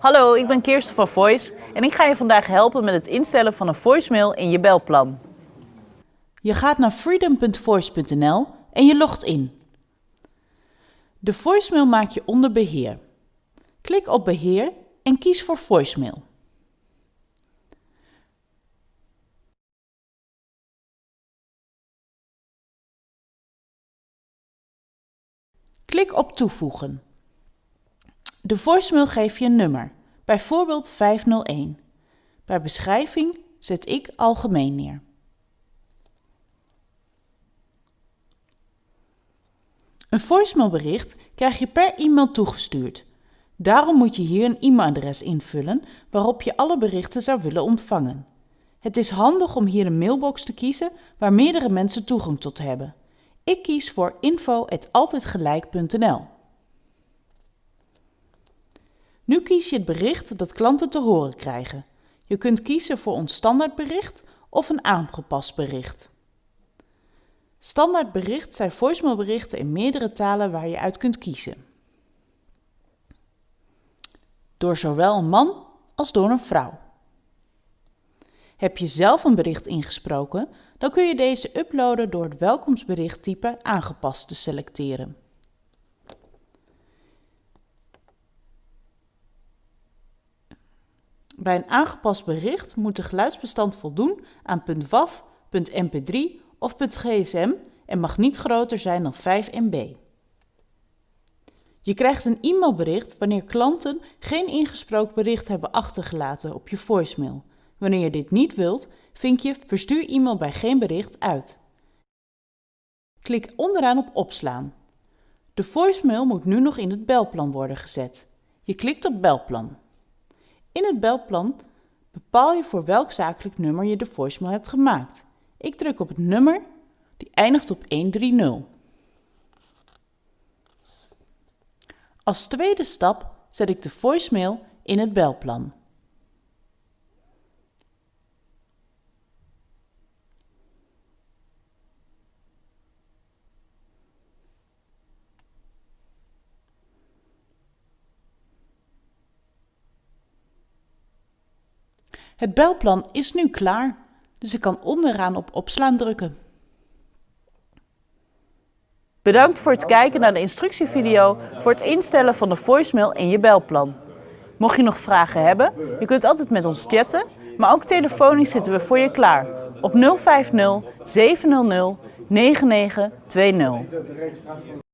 Hallo, ik ben Kirsten van Voice en ik ga je vandaag helpen met het instellen van een voicemail in je belplan. Je gaat naar freedom.voice.nl en je logt in. De voicemail maak je onder beheer. Klik op beheer en kies voor voicemail. Klik op toevoegen. De voicemail geeft je een nummer, bijvoorbeeld 501. Bij beschrijving zet ik algemeen neer. Een voicemailbericht krijg je per e-mail toegestuurd. Daarom moet je hier een e-mailadres invullen waarop je alle berichten zou willen ontvangen. Het is handig om hier een mailbox te kiezen waar meerdere mensen toegang tot hebben. Ik kies voor info.altijdgelijk.nl. Nu kies je het bericht dat klanten te horen krijgen. Je kunt kiezen voor ons standaardbericht of een aangepast bericht. Standaardbericht zijn voicemailberichten in meerdere talen waar je uit kunt kiezen. Door zowel een man als door een vrouw. Heb je zelf een bericht ingesproken, dan kun je deze uploaden door het welkomstberichttype aangepast te selecteren. Bij een aangepast bericht moet de geluidsbestand voldoen aan .wav, .mp3 of .gsm en mag niet groter zijn dan 5 MB. Je krijgt een e-mailbericht wanneer klanten geen ingesproken bericht hebben achtergelaten op je voicemail. Wanneer je dit niet wilt, vink je Verstuur e-mail bij geen bericht uit. Klik onderaan op Opslaan. De voicemail moet nu nog in het belplan worden gezet. Je klikt op Belplan. In het belplan bepaal je voor welk zakelijk nummer je de voicemail hebt gemaakt. Ik druk op het nummer die eindigt op 130. Als tweede stap zet ik de voicemail in het belplan. Het belplan is nu klaar, dus ik kan onderaan op opslaan drukken. Bedankt voor het kijken naar de instructievideo voor het instellen van de voicemail in je belplan. Mocht je nog vragen hebben, je kunt altijd met ons chatten, maar ook telefonisch zitten we voor je klaar op 050 700 9920.